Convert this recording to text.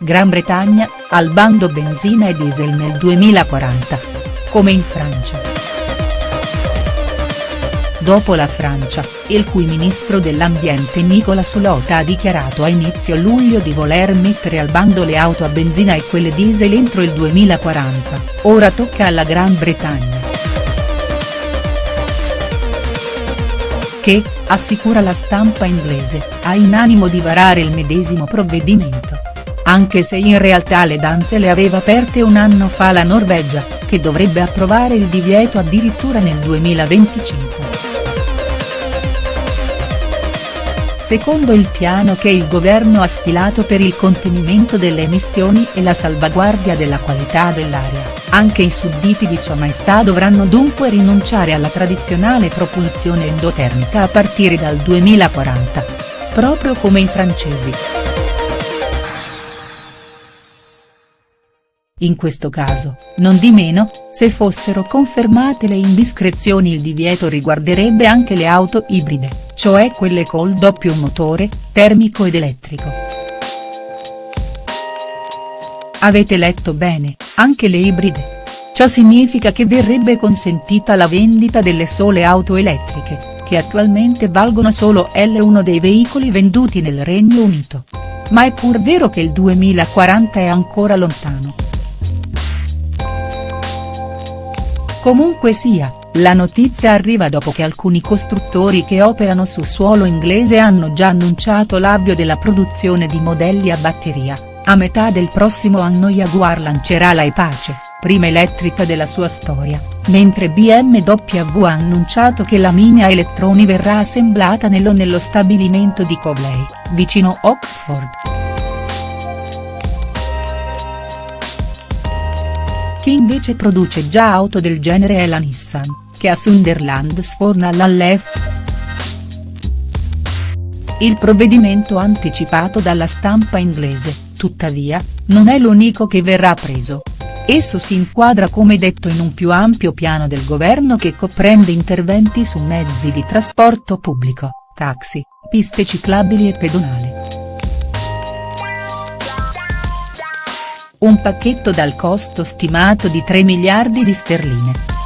Gran Bretagna, al bando benzina e diesel nel 2040. Come in Francia. Dopo la Francia, il cui ministro dell'ambiente Nicolas Hulot ha dichiarato a inizio luglio di voler mettere al bando le auto a benzina e quelle diesel entro il 2040, ora tocca alla Gran Bretagna. Che, assicura la stampa inglese, ha in animo di varare il medesimo provvedimento. Anche se in realtà le danze le aveva aperte un anno fa la Norvegia, che dovrebbe approvare il divieto addirittura nel 2025. Secondo il piano che il governo ha stilato per il contenimento delle emissioni e la salvaguardia della qualità dell'aria, anche i sudditi di Sua Maestà dovranno dunque rinunciare alla tradizionale propulsione endotermica a partire dal 2040. Proprio come i francesi. In questo caso, non di meno, se fossero confermate le indiscrezioni il divieto riguarderebbe anche le auto ibride, cioè quelle col doppio motore, termico ed elettrico. Avete letto bene, anche le ibride. Ciò significa che verrebbe consentita la vendita delle sole auto elettriche, che attualmente valgono solo L1 dei veicoli venduti nel Regno Unito. Ma è pur vero che il 2040 è ancora lontano. Comunque sia, la notizia arriva dopo che alcuni costruttori che operano su suolo inglese hanno già annunciato l'avvio della produzione di modelli a batteria, a metà del prossimo anno Jaguar lancerà la E-Pace, prima elettrica della sua storia, mentre BMW ha annunciato che la Mini Elettroni verrà assemblata nello nello stabilimento di Covley, vicino Oxford. Chi invece produce già auto del genere è la Nissan, che a Sunderland sforna l'Allef. Il provvedimento anticipato dalla stampa inglese, tuttavia, non è l'unico che verrà preso. Esso si inquadra come detto in un più ampio piano del governo che comprende interventi su mezzi di trasporto pubblico, taxi, piste ciclabili e pedonali. Un pacchetto dal costo stimato di 3 miliardi di sterline.